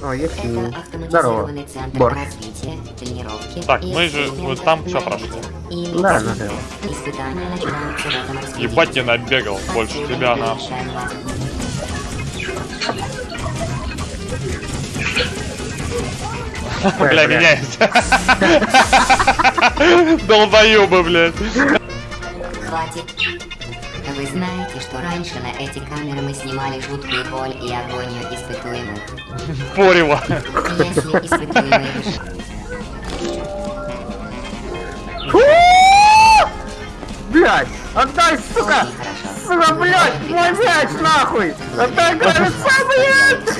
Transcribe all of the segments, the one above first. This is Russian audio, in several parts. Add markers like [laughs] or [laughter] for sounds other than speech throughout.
О, есть Это Здорово. автоматизированный центр Борт. развития, тренировки Так, мы же вот там на прошли. Да, этом распределении. Ебать не набегал больше тебя на. Бля, меняется. [laughs] Долбоёбы, блядь. Хватит. Вы знаете, что раньше на эти камеры мы снимали жуткую боль и агонию испытуемых. Порево. Если испытуемые реш- Блять! Отдай, сука! Сука, блять! Мой мяч, нахуй! Отдай, кажется, блядь!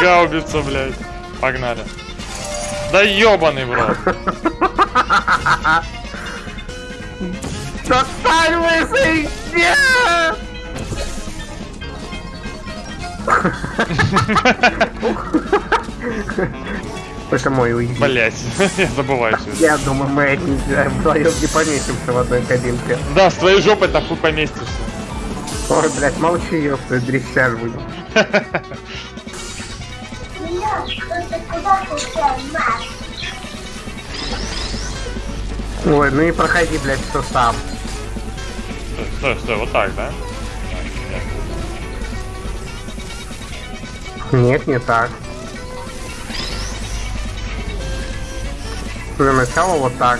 Гаубица, блядь. Погнали. Да ёбаный в рот. [laughs] Достань лысый! Нет! Это мой уйди. Блять, [laughs] я забываю все. Я думаю, мы эти вдвоем не поместимся в одной кабинке. Да, с твоей жопой нахуй поместишься. Ой, блядь, молчи, ёпта, дрищаж будет. [laughs] Ой, ну и проходи, блядь, все сам. Стой, стой, стой, вот так, да? Нет, не так. Для начала вот так.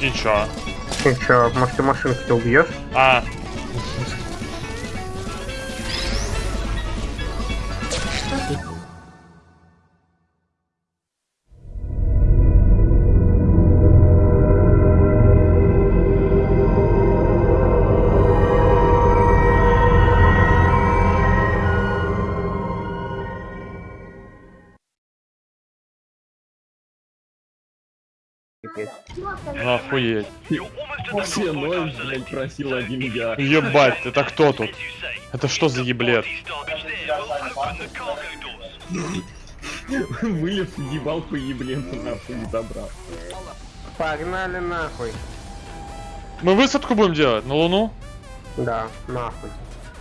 И чё? И чё, может ты машинку убьешь? А, охуеть. Все ноль, блядь, просил один я. Ебать, это кто тут? Это что за еблет? Вылез, ебал по ебленту, нахуй не забрал. Погнали нахуй. Мы высадку будем делать на Луну? Да, нахуй.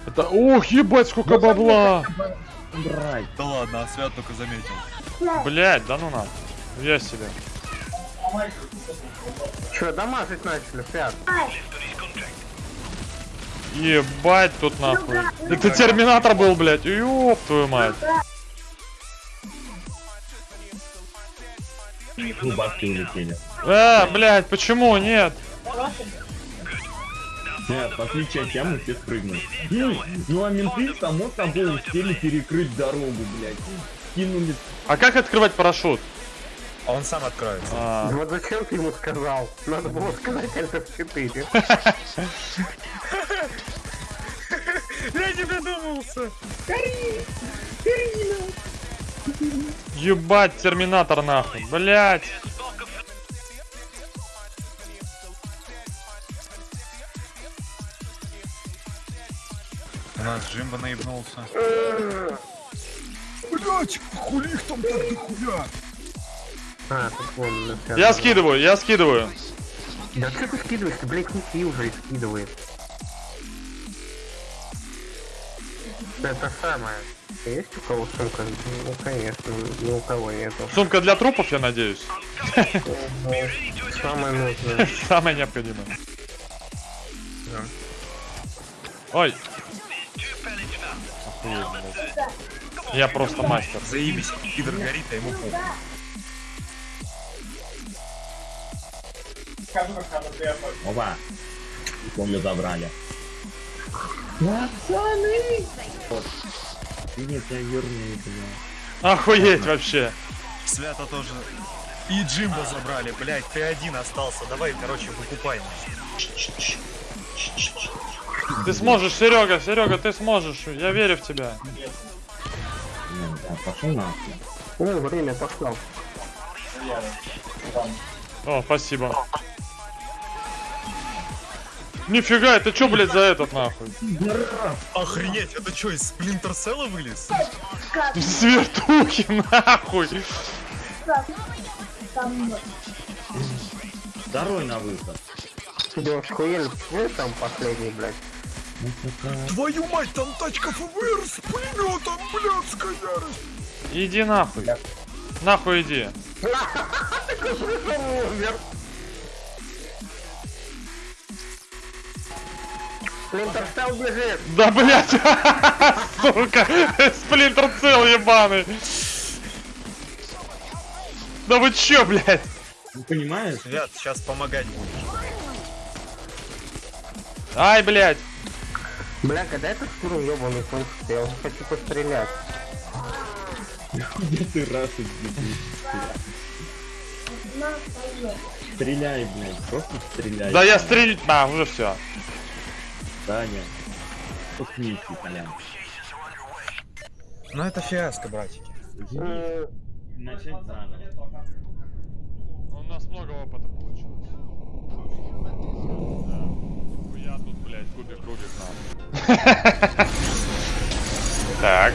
Это... Ох, ебать, сколько бабла! Брать. Да ладно, а Свят только заметил. Блять, да ну на. Я себе. Чё, дамажить начали, Свят? Ебать тут нахуй. Это терминатор был, блять. Ёб твою мать. Ну, бабки улетели. А, блять, почему нет? Нет, в отличие от тебя мы все спрыгнули. Ну, ну а менты само собой успели перекрыть дорогу, блядь. Кинули. А как открывать парашют? А он сам откроется. А, Вот зачем ты ему сказал? Надо было сказать ЛТ-4. [laughs] Я не додумался. ебать, терминатор нахуй. Блять. У нас Джимба наебнулся. А, тут вон, Свят. Я скидываю, я скидываю. Да что ты скидываешь? Ты, блядь, неси уже и скидывает. Это самое. Есть у кого сумка? Ну, конечно, ни у кого нету. Сумка для трупов, я надеюсь. Самое нужное. [laughs] Самое необходимое. Ой. Я просто мастер. Заебись, пидор горит, а ему похуй. Опа. Помню, забрали. Ты нет, я вернее, бля. Охуеть вообще. Свята тоже. И Джимба забрали, блять, ты один остался. Давай, короче, выкупай. Ты сможешь, Серега, Серега, ты сможешь. Я верю в тебя. Нахуй. Ну, время пошло. О, спасибо. Нифига, это чё, блядь, за этот нахуй? Охренеть, это что, из Сплинтер Селла вылез? С вертухи нахуй. Второй на выход. Идешь хуель, вы там последний, блядь. Твою мать, там тачка ФБР с пулеметом, блядская ярость. Иди нахуй. Нахуй иди. [laughs] Умер. Сплинтер Селл бежит. Да блять! [laughs] Сука! Сплинтер цел ебаный! Да вы чё, блядь? Ну понимаешь? Ребят, сейчас помогать буду. Ай, блядь! Бля, когда этот шнур ебаный кончится, я уже хочу пострелять. Где ты раз? Стреляй, блядь, просто стреляй. Да я стрелять... А, уже все. Таня. Усмейся, Толян. Ну это фиаско, братики. Начать заново. У нас много опыта получилось. Да. Я тут, блядь, кубик рубик надо. [laughs] Так.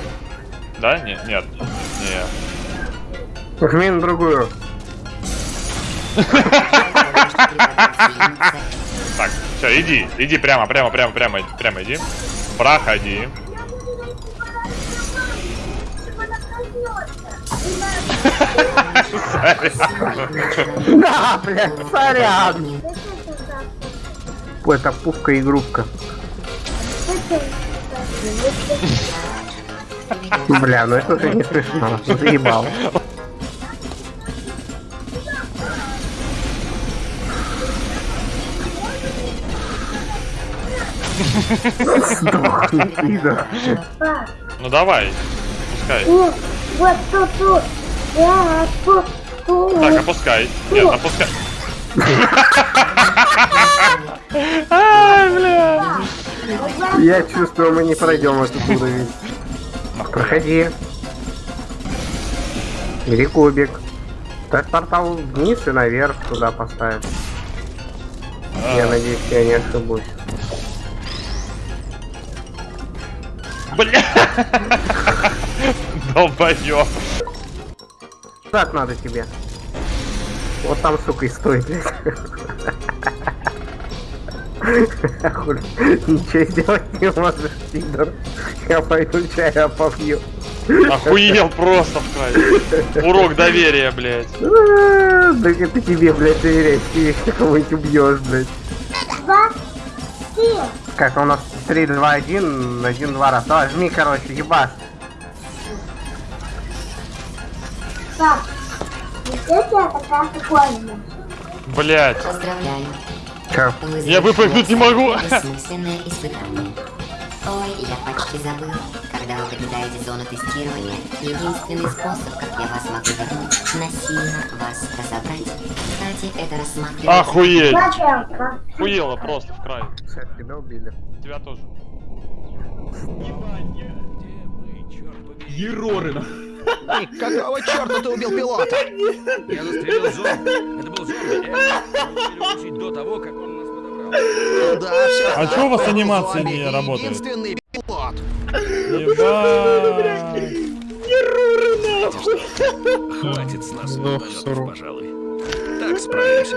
Да? Нет, нет. Нет. На другую. [laughs] Все, иди, иди прямо, прямо, прямо, прямо, прямо иди. Проходи. Да, блядь, сорян. Это пупка игрушка. Бля, ну это уже не смешно. Заебал. Сдохни, [laughs] пидор. Ну давай, пускай. Вот тут, тут. Так, опускай. Нет, опускай. Ай, бля. Я чувствую, мы не пройдем эту уровень. Проходи. Бери кубик. Так портал вниз и наверх туда поставим. Я надеюсь, я не ошибусь. Бля. Долбоёб. Так надо тебе. Вот там, сука, и стой, блядь. Ничего сделать не можешь, пидор. Я пойду чая попью. Охуел просто в край. Урок доверия, блядь. Да это тебе, блядь, доверять, ты кого-нибудь убьешь, блядь. Как у нас 3, 2, 1, 1, 2 раз. Давай, жми, короче, ебаш. Так. Блять. Поздравляю. Я выпрыгнуть не могу. Ой, я почти забыл. Когда вы покидаете зону тестирования, единственный способ, как я вас могу вернуть, насильно вас разобрать. Кстати, это рассматривается... Охуеть. Охуела просто в край. Всё, тебя убили. Тебя тоже. Ероры, Какого черта ты убил пилота? Я застрелил зомби. Это был зомби. Успели выучить до того, как он А чё у вас анимации не работают? Единственный пилот. Ебать. Хватит с нас пожалуй. Так справимся.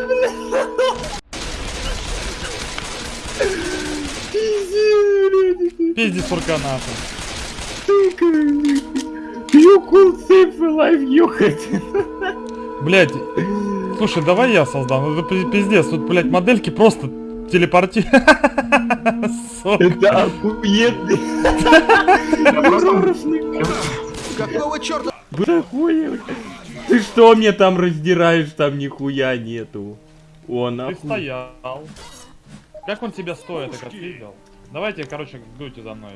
Пизди сурканата. You could save a life, ёхать. Блять. Слушай, давай я создам. Ну, Это пи- пиздец. Тут, блять, модельки просто телепорти. [laughs] Это охуенный. Какого черта? Ты что мне там раздираешь? Там нихуя нету. Он Ты охуел. стоял. Как он тебя стоит, так отпиздил? Давайте, короче, дуйте за мной.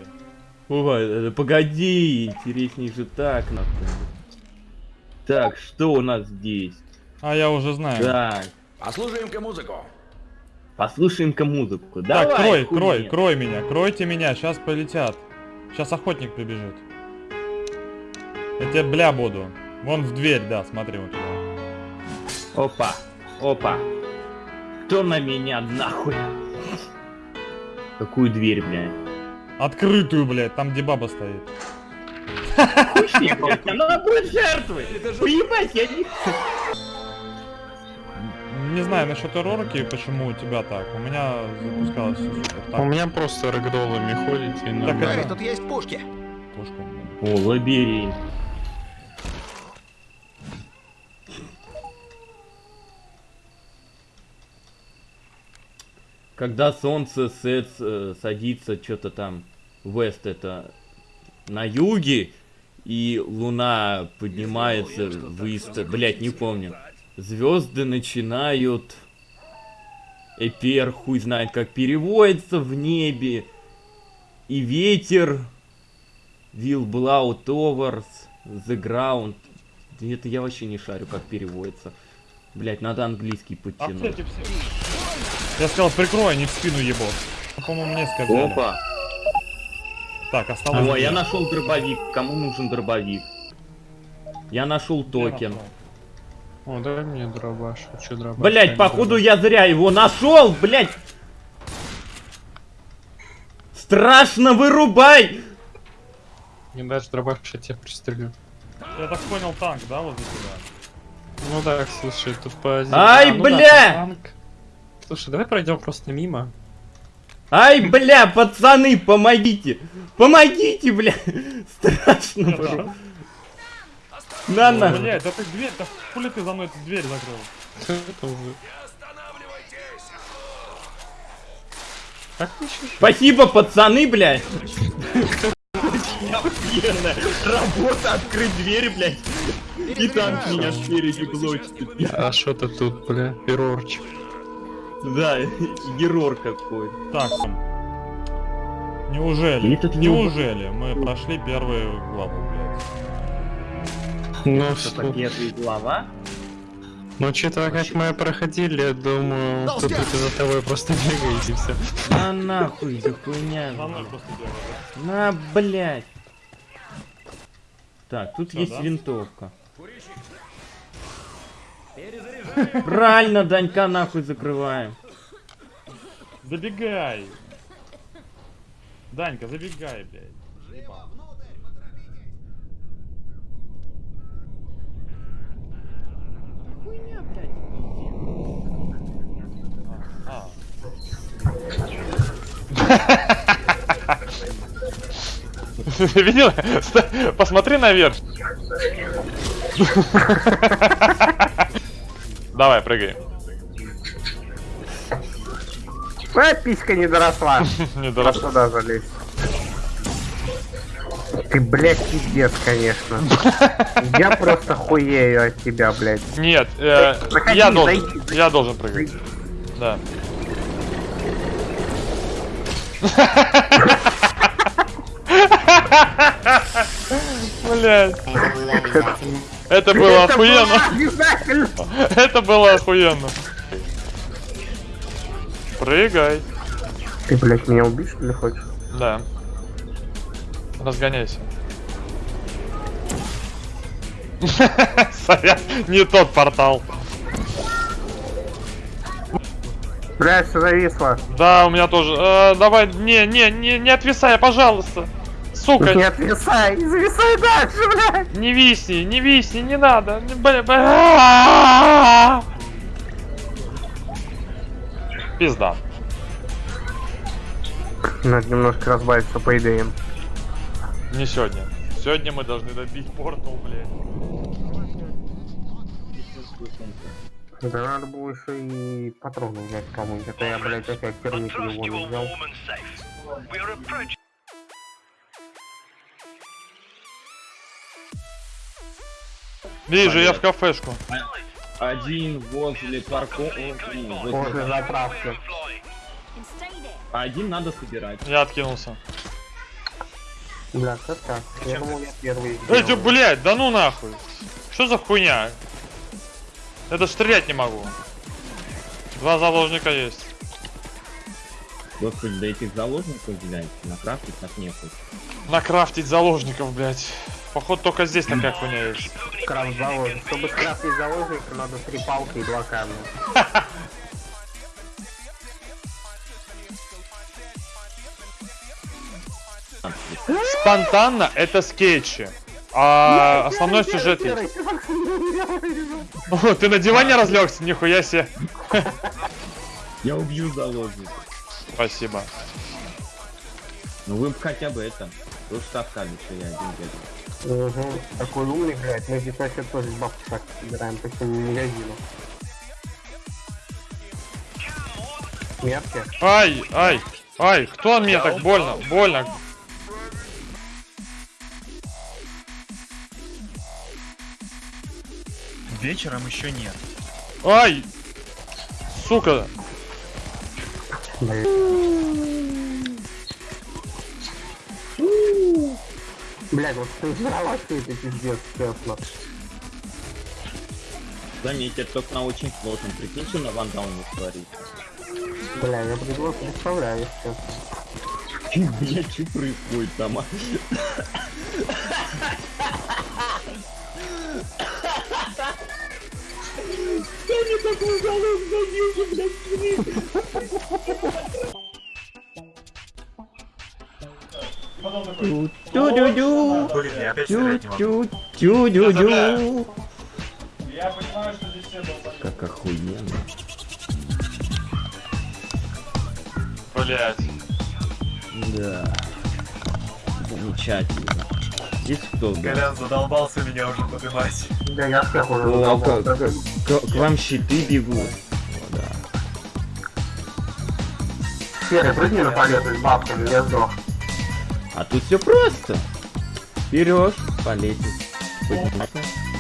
Ой, э, погоди, интересней же так, нахуй. Так, что у нас здесь? А я уже знаю. Так, Послушаем-ка музыку. Послушаем-ка музыку. Так, Давай, крой, хуйня. крой, крой меня, кройте меня, сейчас полетят. Сейчас охотник прибежит. Я тебе бля буду. Вон в дверь, да, смотри вот. Опа, опа. Кто на меня нахуй? Какую дверь, блядь? Открытую, блядь, там где баба стоит. Хуй, блядь, она будет жертвой. Уебать, я не... не знаю насчет эрорки, почему у тебя так. У меня запускалось все супер. Так, У меня просто рэгдоллами ходите и Так нормально. это- тут есть пушки. пушка. О, лабиринт. Когда солнце сет, э, садится что-то там, вест это на юге, и луна поднимается в ист, блять, не помню. Звезды начинают Эпер, хуй знает как переводится в небе. И ветер Will blow towards the ground. Это я вообще не шарю, как переводится. Блять, надо английский подтянуть. Я сказал, прикрой, а не в спину. Ну, По-моему, мне сказали. Опа! Так, осталось. О, я нашел дробовик. Кому нужен дробовик? Я нашел токен. О, дай мне дробаш. Хочу дробаш. Блять, походу я зря его нашел, блять! Страшно вырубай! Не дашь дробаш, я тебя пристрелю. Я так понял, танк, да, вот за тебя? Ну да, слушай, тут по... Ай, А, ну да, бля! танк. Слушай, давай пройдем просто мимо. Ай, бля, пацаны, помогите! Помогите, бля! [laughs] Страшно вырубай. На, на. Блять, да ты дверь, да хули ты за мной эту дверь закрыл? Это уже. Как ты? Спасибо, пацаны, блядь! Охуенно! Работа открыть дверь, блядь! И танк меня спереди блочит. А что то тут, бля? Эрорчик. Да, герор какой. Так, неужели, неужели мы прошли первую главу? Ну, что? первая глава? Ну, учитывая, как мы проходили, я думаю, тут за тобой просто бегает и все. На нахуй за хуйня. Да? На, блядь. Так, тут есть да? винтовка. [laughs] Правильно, Данька нахуй закрываем. Забегай! Данька, забегай, блядь. Ебал. Хуйня, блядь. А, [laughs] Видел? Посмотри наверх. Давай, прыгай. Твоя писька не доросла. [laughs] Не А дорос. туда залезть. Ты, блядь, пиздец, конечно. [laughs] Я просто хуею от тебя, блядь. Нет, э, я должен, я должен прыгать. Да. Блять, Это было охуенно. Это было охуенно. Прыгай. Ты, блядь, меня убить, что ли, хочешь? Да. Разгоняйся. [laughs] Сорян, не тот портал. Блядь, все зависло. Да, у меня тоже. Э, давай, не, не, не, не отвисай, пожалуйста. Сука, Не отвисай, не зависай дальше, блядь. не висни, не висни, не надо. Не, бля, бля. Пизда. Надо немножко разбавиться по идеям. Не сегодня. Сегодня мы должны добить портал, блядь. Да надо было еще и патроны взять кому-нибудь. Это я, блядь, опять термит его не взял. Вижу, я в кафешку. Один возле парковки. После заправки. А один надо собирать. Я откинулся. Бля, как так? Я думал, я первый. Ты, блядь, да ну нахуй. Что за хуйня? Я даже стрелять не могу. Два заложника есть. Господи, да этих заложников, блядь, на крафте так нехуй. Накрафтить заложников, блядь. Походу только здесь такая хуйня есть. Крафт заложник. Чтобы скрафтить заложника, надо три палки и два камня. [laughs] Спонтанно это скетчи. А основной сюжет есть. О, ты на диване разлегся? Нихуя себе. Я убью заложника. Спасибо. Ну вы хотя бы это. Вы сказали, что я один бегаю. Угу. Такой умный, блядь. Мы здесь вообще тоже бабки так собираем по всему магазину. Метки. Ай, ай, ай, кто мне так больно, больно? Вечером еще нет. Ай! Сука! Блядь, вот ты взорвалась ты это пиздец, честно. Заметь, это только на очень сложном. Прикинь, что на вандауне творит. Бля, я предлог представляю, честно. Блять, что происходит там? А? Тю-дю-дю. Блин, я опять стрелять не могу. Тю-дю-дю. Я понимаю, что здесь все было. Как охуенно. Блять. Да. Замечательно. Здесь кто? да? Колян задолбался меня уже поднимать. Да я всех уже О, к, к вам щиты бегут. О, да. Серый, прыгни на полет с бабками, я сдох. А тут все просто. Берешь, полетишь. Подниматься.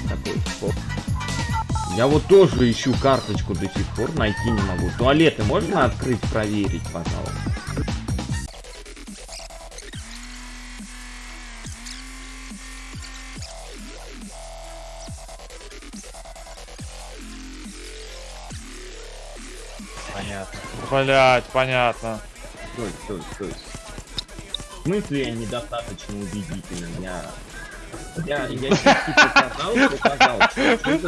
Такой, хоп. Я вот тоже ищу карточку до сих пор, найти не могу. Туалеты можно открыть, проверить, пожалуйста? Блять, понятно. Стой, стой, стой. В смысле я недостаточно убедителен? Я... Я, я показал, показал.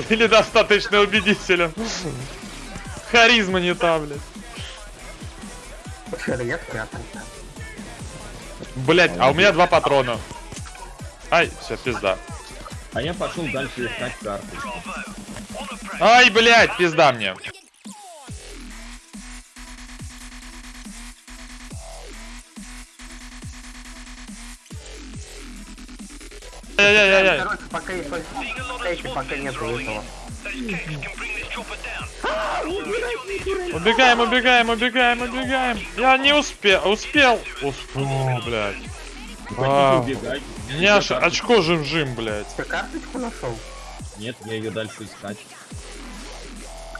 Или достаточно убедителен. Харизма не та, блядь. Блять, а у меня два патрона. Ай, все, пизда. А я пошел дальше искать карточку. Ай, блять, пизда мне. Короче, пока есть пока нету этого. Убегаем, убегаем, убегаем, убегаем. Я не успел, успел. Успел, блядь. А, меня аж очко жим-жим, блядь. Ты карточку нашел? Нет, я ее дальше искать.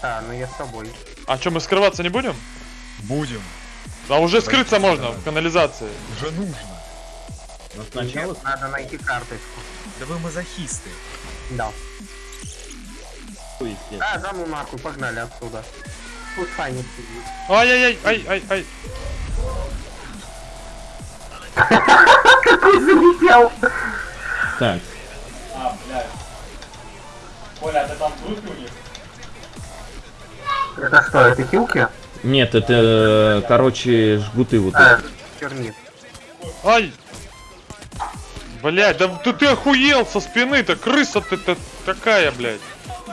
А, ну я с тобой. А что, мы скрываться не будем? Будем. А уже скрыться можно в канализации. Уже нужно. Но сначала Нет, надо найти карточку. Да вы мазохисты. Да. А, да ну нахуй, погнали отсюда. Пускай не сидит. Ай-яй-яй, ай-ай-ай. [laughs] Какой залетел! Так, А, блядь. Коля, а ты там трупи у них? Это что, это хилки? нет, это, э, короче, жгуты вот А, эти. термит. Ай! Блять, да ты, ты охуел со спины-то, крыса ты-то такая, блядь.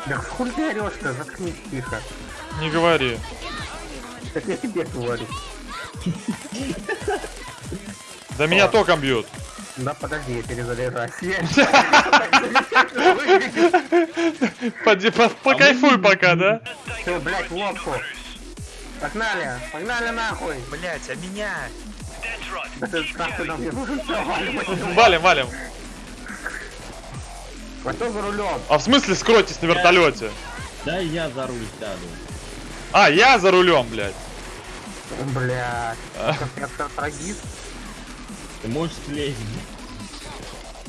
Да хуй ты орешь-то, заткнись тихо. Не говори. Так я тебе говорю. Да меня током бьют. Да подожди, я перезаряжаюсь. [laughs] Покайфуй пока, да? Всё, блядь, лодку. Погнали, погнали нахуй. Блять, а меня? Валим. Валим, валим. А кто за рулем? А в смысле скройтесь на вертолете? Да я за руль сяду. А, я за рулем, блядь. Блядь. Это трагист. Ты можешь слезть.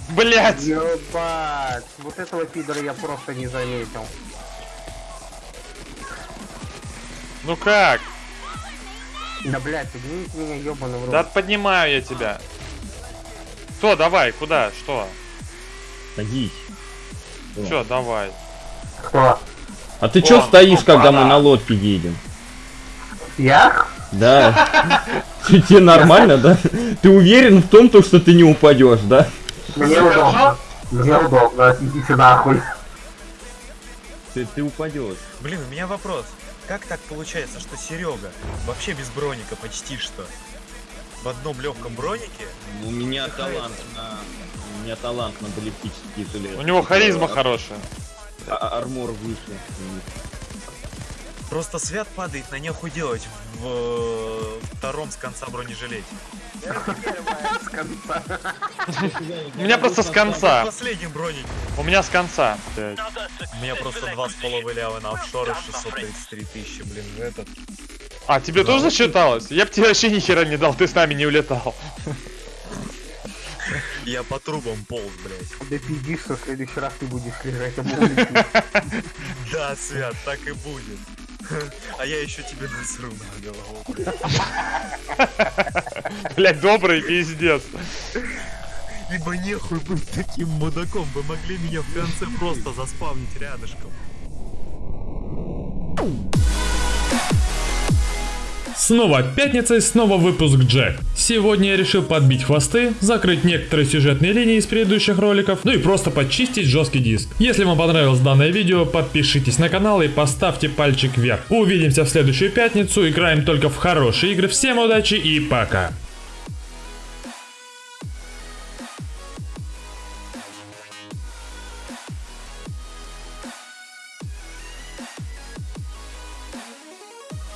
Блять. Ебать. Вот этого пидора я просто не заметил. Ну как? Да блядь, поднимите меня ебаный в рот. Да поднимаю я тебя. Что, давай, куда, что? Садись. Че, давай. Кто? А ты чё Вон, стоишь, когда мы на лодке едем? Я? Да. Тебе нормально, да? Ты уверен в том, то, что ты не упадешь, да? Мне удобно. Мне удобно, идите нахуй. Ты, ты упадешь. Блин, у меня вопрос. Как так получается, что Серега вообще без броника почти что? В одном легком бронике? У меня талант на... У меня талант на баллистические жилеты. У него харизма А- хорошая. а- Армор выше. Просто свят падает на нехуй делать в э, втором с конца бронежилете. У меня просто с конца. последнем бронике. У меня с конца. У меня просто два с половой лявы на офшоры 633 тысячи, блин, этот. А, тебе тоже засчиталось? Я б тебе вообще ни хера не дал, ты с нами не улетал. Я по трубам полз, блядь. Да пиздишь, что в следующий раз ты будешь лежать [laughs] обувник. Да, Свят, так и будет. А я еще тебе насру на голову. [laughs] Блять, добрый пиздец. Ибо нехуй быть таким мудаком, вы могли меня в конце просто заспавнить рядышком. Снова пятница и снова выпуск Джек. Сегодня я решил подбить хвосты, закрыть некоторые сюжетные линии из предыдущих роликов, ну и просто почистить жесткий диск. Если вам понравилось данное видео, подпишитесь на канал и поставьте пальчик вверх. Увидимся в следующую пятницу, играем только в хорошие игры. Всем удачи и пока.